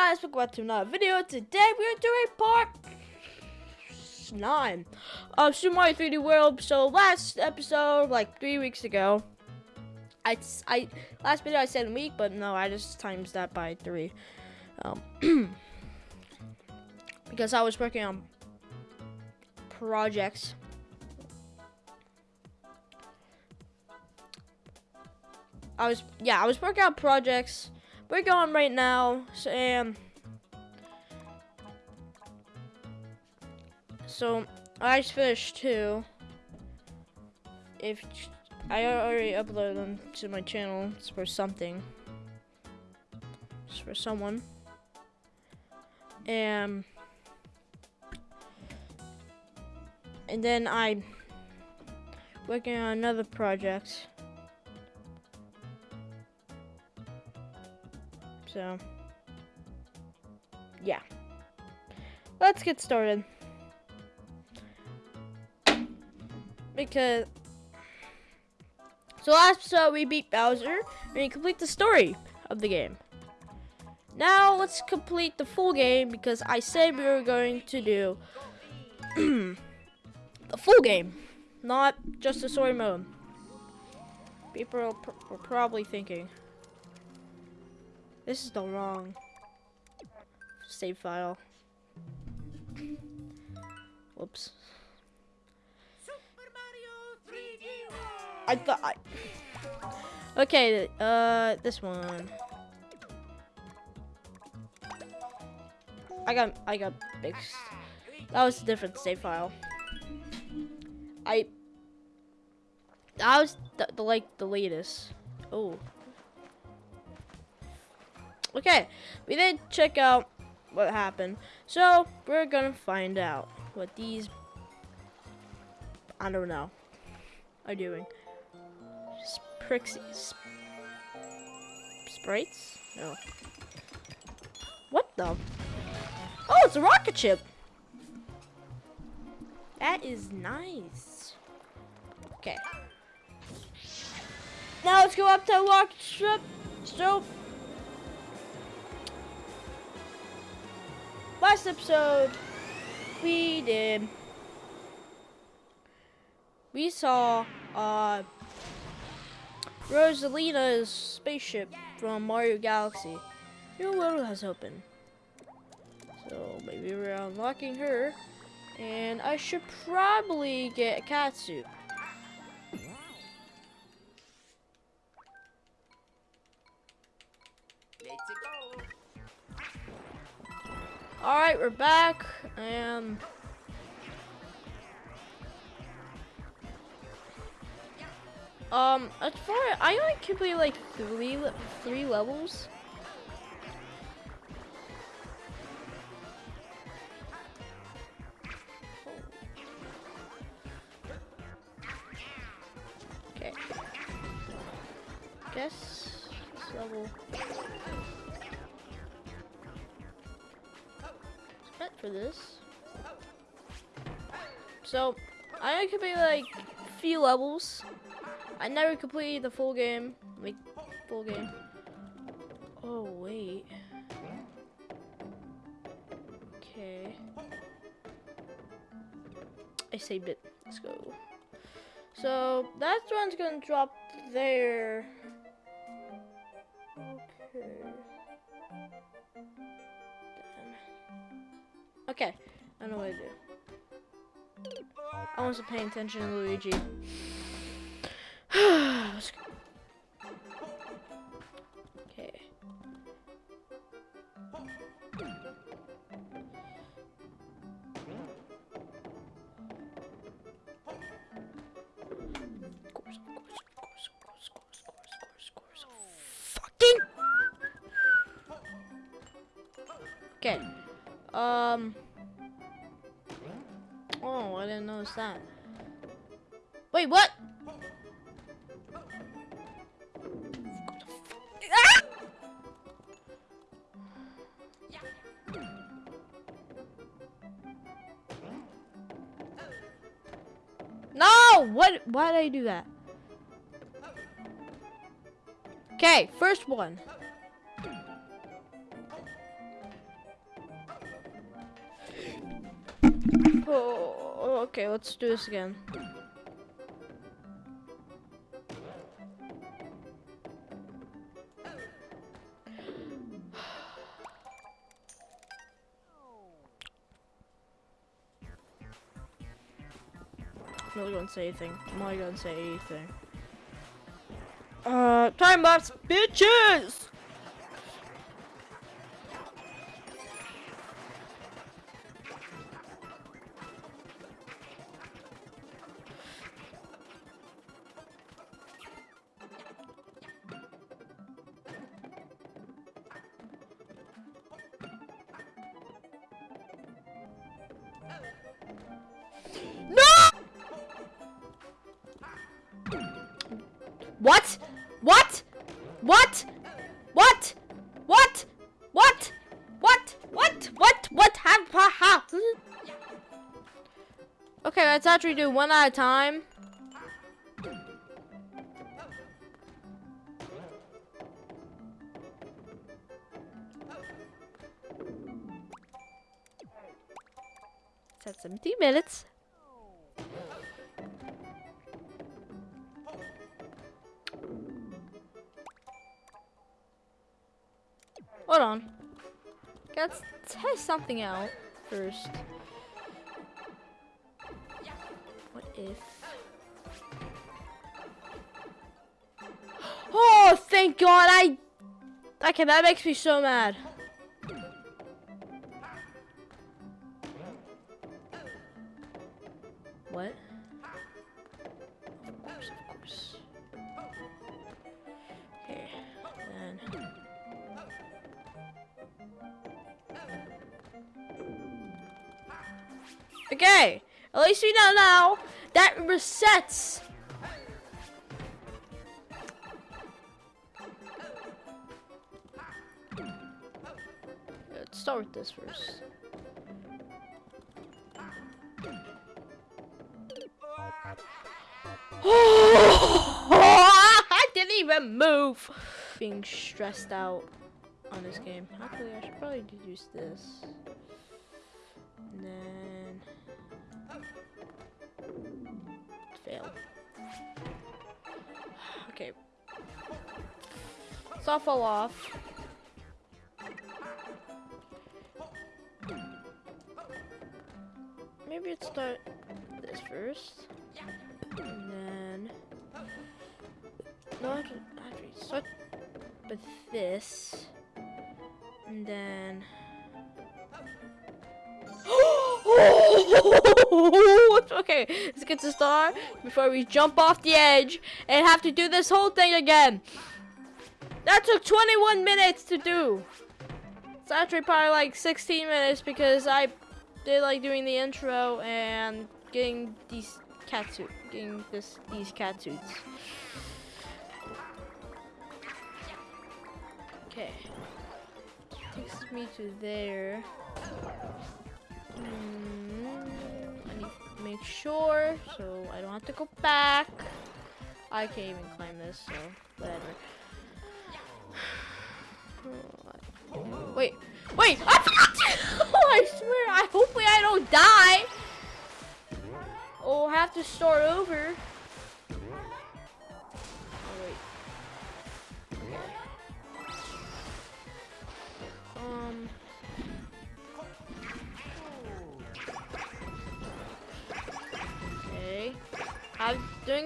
guys, welcome back to another video. Today we're doing part 9 of Super Mario 3D World. So last episode, like 3 weeks ago, I, I last video I said a week, but no, I just times that by 3. Um, because I was working on projects. I was, yeah, I was working on projects we're going right now, Sam. So I just finished. If I already uploaded them to my channel, it's for something. It's for someone. And and then I working on another project. So, yeah. Let's get started. Because, so last episode we beat Bowser and complete the story of the game. Now let's complete the full game because I said we were going to do the full game, not just the story mode. People are pr probably thinking, this is the wrong save file. Whoops. I thought I Okay, uh this one. I got I got big that was a different save file. I that was the, the like the latest. Oh. Okay, we did check out what happened. So, we're gonna find out what these, I don't know, are doing. Sprixies. Sprites? No. What the? Oh, it's a rocket ship! That is nice. Okay. Now let's go up to rocket ship. So, last episode, we did, we saw, uh, Rosalina's spaceship from Mario Galaxy. Your world has opened. So maybe we're unlocking her. And I should probably get a Alright, we're back, and... Um, as far I only complete like three, three levels. Okay. Guess level for this. So, I could be like few levels. I never completed the full game. Like full game. Oh wait. Okay. I saved it. Let's go. So that one's gonna drop there. Okay, I know what to do. I wasn't paying attention to Luigi. okay. Okay. Um didn't notice that. Wait, what? No! What? Why did I do that? Okay, first one. Oh okay, let's do this again. I'm not gonna say anything. I'm not gonna say anything. Uh, time lapse, bitches! What? What? What? What? What? What? What? What? What? What? How? How? how? Okay, let's actually do one at a time. It's at 17 minutes. Hold on. Let's test something out first. What if... Oh, thank God, I... Okay, that makes me so mad. What? Okay, at least we know now that resets. Let's start with this first. I didn't even move. Being stressed out on this game. Actually, I should probably deduce this. Fail. Okay. So I'll fall off. Maybe let's start this first. And then no, actually, actually start with this. And then oh! Okay, let's get to start before we jump off the edge and have to do this whole thing again. That took 21 minutes to do. It's actually probably like 16 minutes because I did like doing the intro and getting these cat suit, getting this these cat suits. Okay, takes me to there. Mm, to make sure so I don't have to go back. I can't even climb this, so whatever. Wait, wait! I forgot oh, I swear, I hopefully I don't die. Oh, have to start over.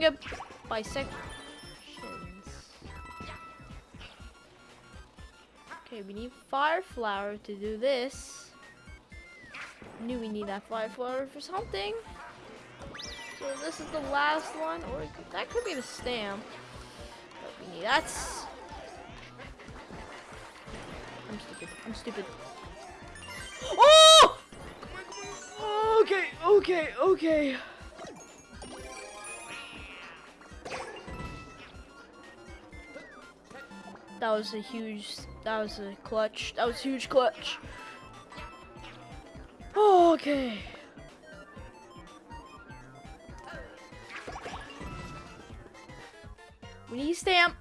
Doing by. Okay, we need fire flower to do this. Knew we need that fire flower for something. So this is the last one, or that could be the stamp. But we need that's. I'm stupid. I'm stupid. Oh! Okay, okay, okay. That was a huge, that was a clutch. That was a huge clutch. Oh, okay. We need stamp.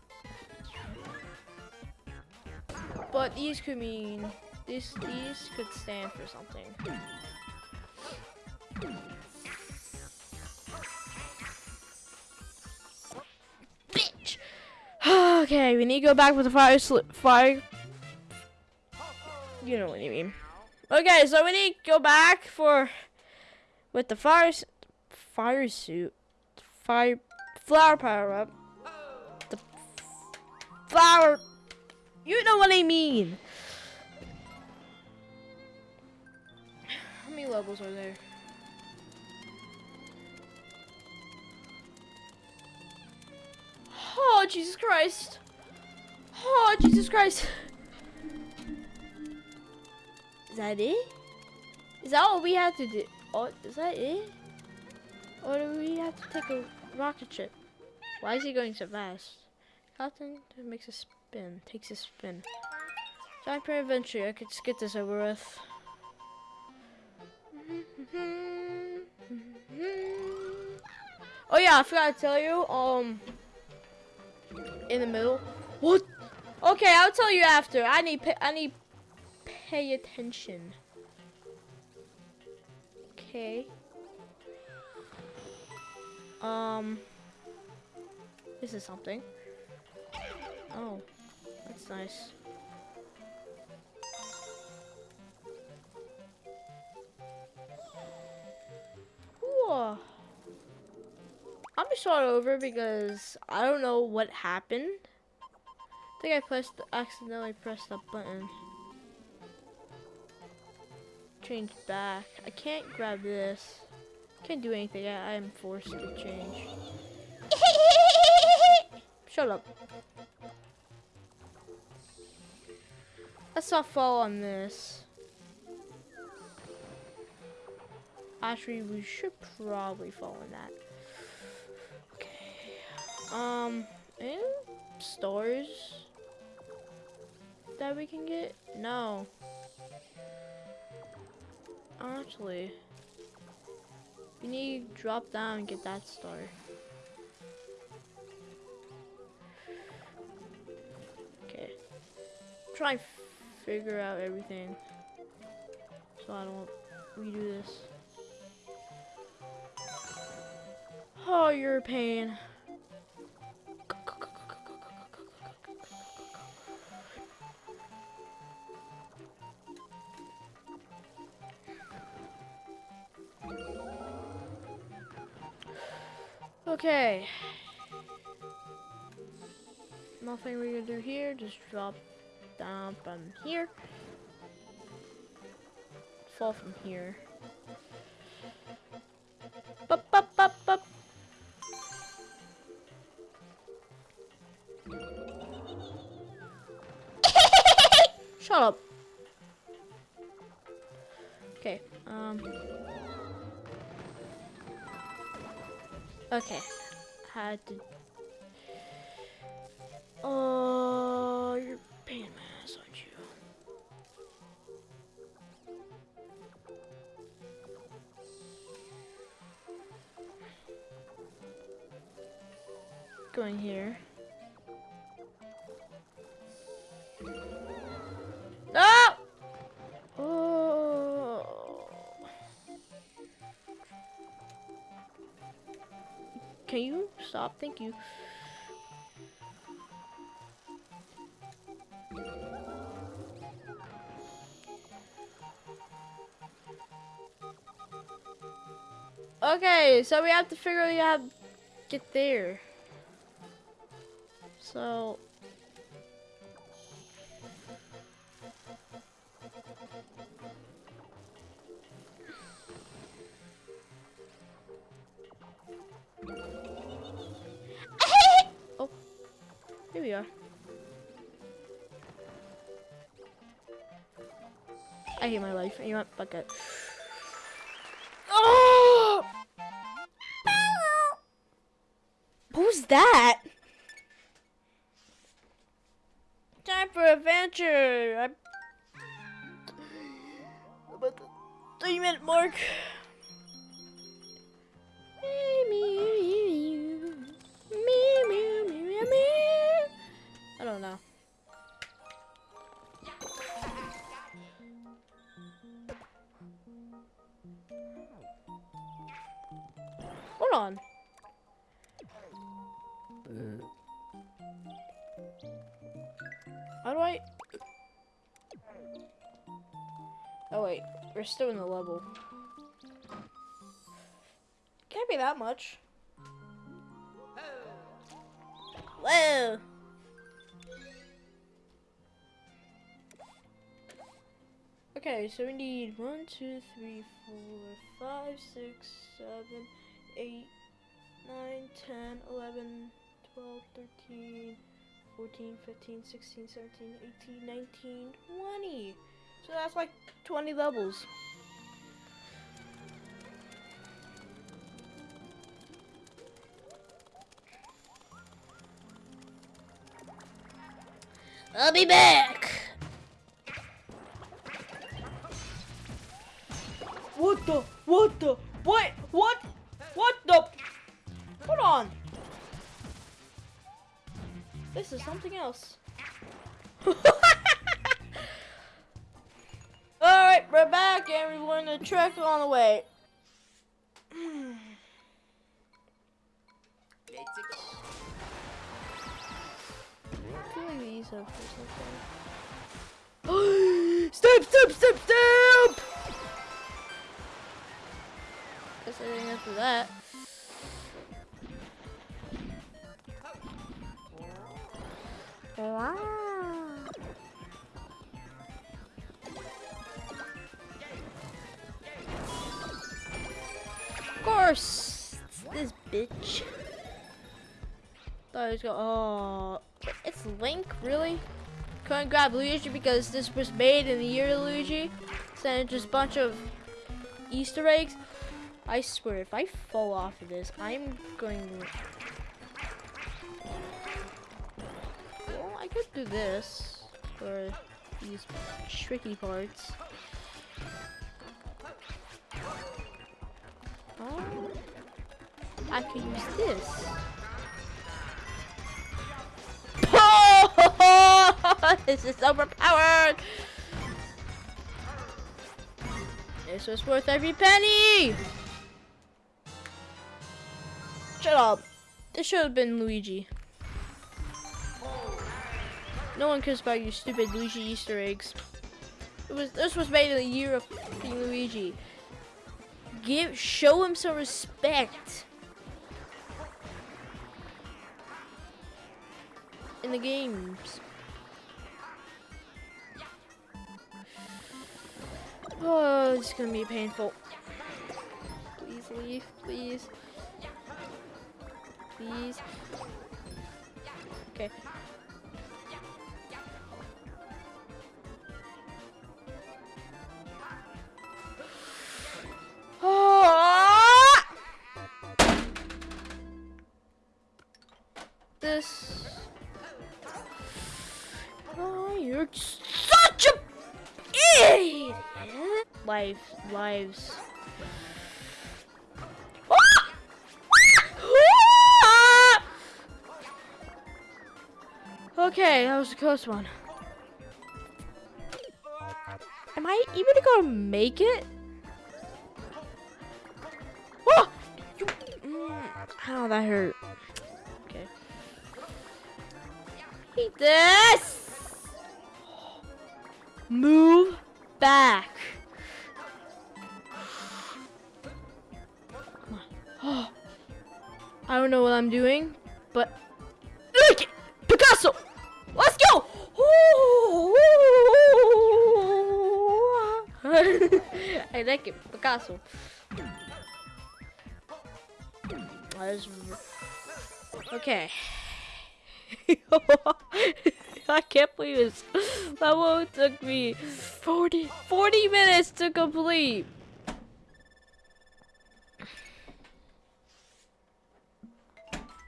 But these could mean, this, these could stand for something. Okay, we need to go back with the fire. Fire. You know what I mean. Okay, so we need to go back for with the fire fire suit, fire flower power up, the flower. You know what I mean. How many levels are there? Oh Jesus Christ! Oh Jesus Christ! Is that it? Is that all we have to do? Oh, is that it? Or do we have to take a rocket ship? Why is he going so fast? Captain makes a spin, takes a spin. Giant Prairie Adventure, I could get this over with. Oh yeah, I forgot to tell you, um, in the middle. What? Okay, I'll tell you after. I need, pa- I need pay attention. Okay. Um. This is something. Oh, that's nice. Whoa. I'm start over because I don't know what happened. I think I pressed accidentally pressed that button. Change back. I can't grab this. Can't do anything. I, I am forced to change. Shut up. Let's not fall on this. Actually, we should probably fall on that. Um, any stores that we can get? No. Actually, we need to drop down and get that star. Okay. Try figure out everything so I don't redo this. Oh, you're a pain. Okay. Nothing we can do here. Just drop down from here. Fall from here. Had to. Oh, you're in my ass, aren't you? Going here. Thank you. Okay, so we have to figure out how to get there. So I hate my life. You want fuck it. Oh! Was that? Time for adventure. I'm about the three minute mark. How do I? Oh wait, we're still in the level. Can't be that much. Whoa! Okay, so we need one, two, three, four, five, six, seven, eight, nine, ten, eleven, twelve, thirteen, fourteen, fifteen, sixteen, seventeen, eighteen, nineteen, twenty. So that's like 20 levels. I'll be back. What the? What the? What? What? What the? This is something else. Alright, we're back going to trek on the way. Doing these up or something. step, step, step, step! Guess I didn't have to that. Wow. Of course, this bitch. Thought I was going. Oh, it's Link, really? Couldn't grab Luigi because this was made in the year of Luigi. Sent just a bunch of Easter eggs. I swear, if I fall off of this, I'm going. Well, Do this for these tricky parts. Oh, I could use this. this is overpowered! This was worth every penny! Shut up. This should have been Luigi. No one cares about your stupid Luigi Easter eggs. It was this was made in the year of Luigi. Give show him some respect. In the games. Oh, it's gonna be painful. Please leave, please. Please. Okay. This. Oh, you're such a idiot. Life, lives. Ah! Okay, that was a close one. Am I even gonna make it? Oh! Mm, ow, that hurt. This! Move back. Come on. I don't know what I'm doing, but look! Picasso! Let's go! I like it, Picasso. Okay. Can't believe this. That one took me 40, 40 minutes to complete.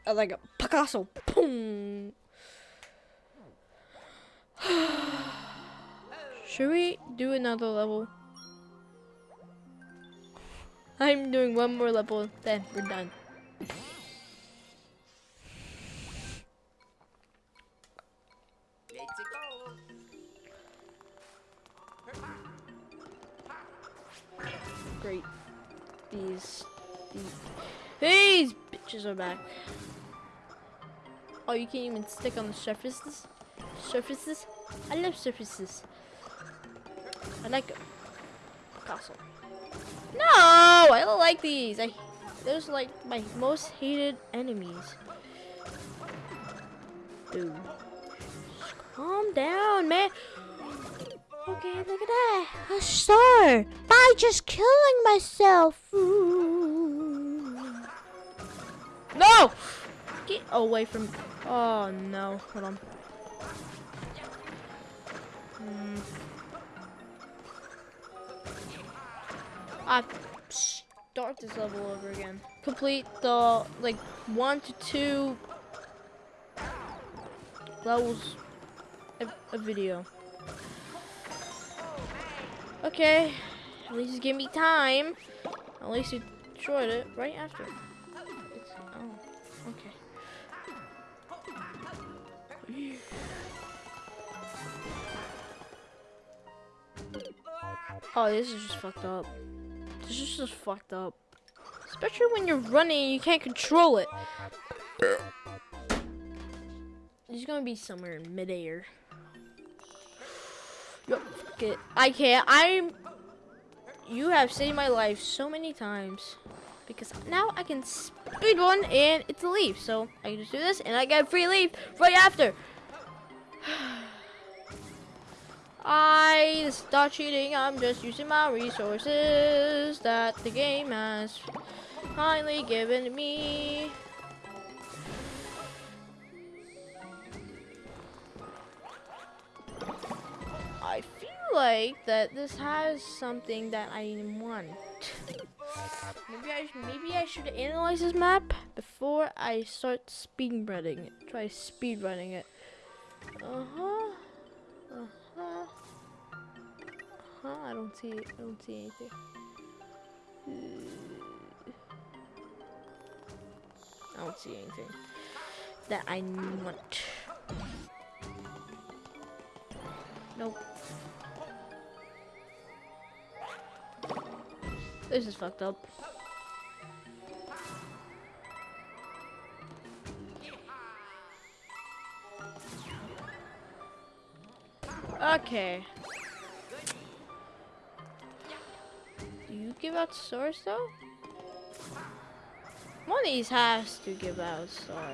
I like a Picasso. Boom. Should we do another level? I'm doing one more level, then we're done. Great. These These bitches are back. Oh, you can't even stick on the surfaces? Surfaces? I love surfaces. I like it. Castle. No! I don't like these. I those are like my most hated enemies. Dude. Calm down, man. Okay, look at that. A star. By just killing myself. No! Get away from... Oh, no. Hold on. Hmm. I start this level over again. Complete the, like, one to two levels a, a video. Okay, at least give me time. At least you destroyed it right after. It's, oh, okay. Oh, this is just fucked up. This is just fucked up. Especially when you're running you can't control it. He's gonna be somewhere in midair. Yep, Fuck it. I can't. I'm. You have saved my life so many times. Because now I can speed one and it's a leaf. So I can just do this and I get free leaf right after. I start cheating. I'm just using my resources that the game has kindly given me. I feel like that this has something that I want. maybe I maybe I should analyze this map before I start speedrunning it. Try speedrunning it. Uh huh. Uh huh. Uh huh. I don't see. I don't see anything. I don't see anything that I want. Nope. This is fucked up. Okay. Do you give out stars though? One of these has to give out star.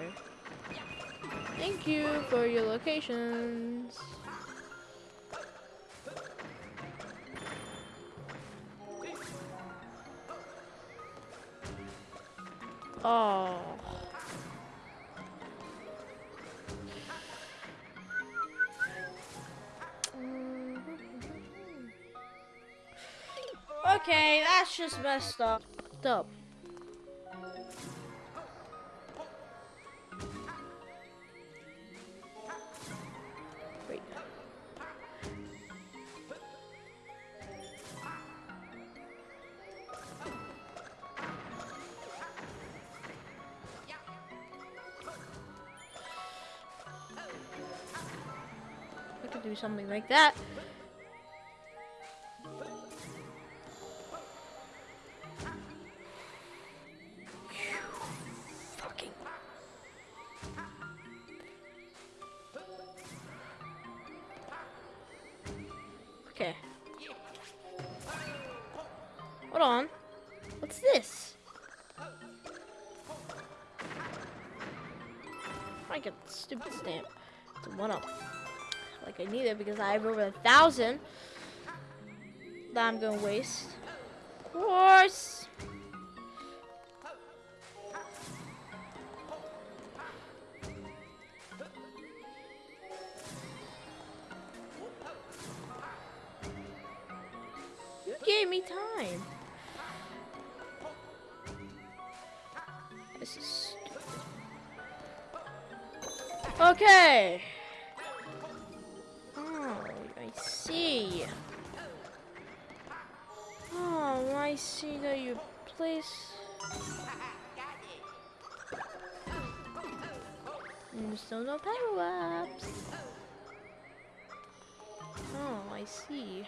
Thank you for your locations. Oh. Mm-hmm. Okay, that's just messed up. Up. Do something like that. Because I have over a thousand that I'm gonna waste. Of course. You gave me time. This is Okay. see. Oh, I see that you place. Mm, There's still no power ups. Oh, I see.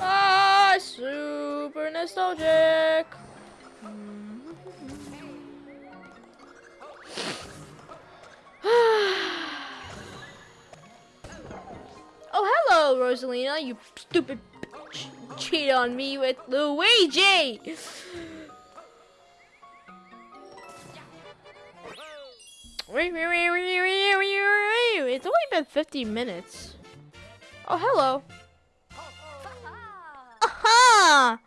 Ah, super nostalgic. Rosalina. You stupid bitch. Cheat on me with Luigi. It's only been 50 minutes. Oh, hello. Aha!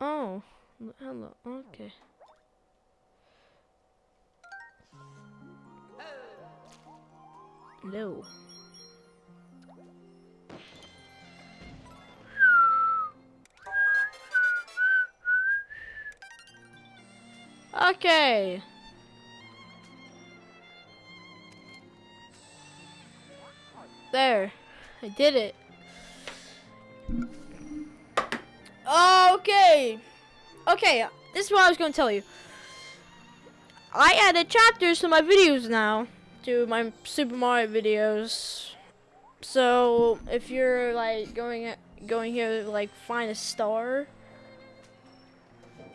Oh, hello. Okay. No. Okay. There. I did it. Okay. Okay, this is what I was going to tell you. I added chapters to my videos now. To my Super Mario videos. So, if you're like going going here like find a star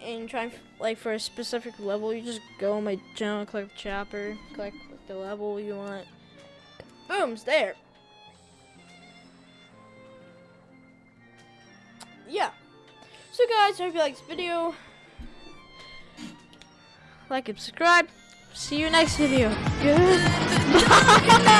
and trying like for a specific level, you just go on my channel, click chopper, click the level you want. Boom's there. yeah. So guys, I hope you like this video. Like and subscribe. See you next video. Goodbye.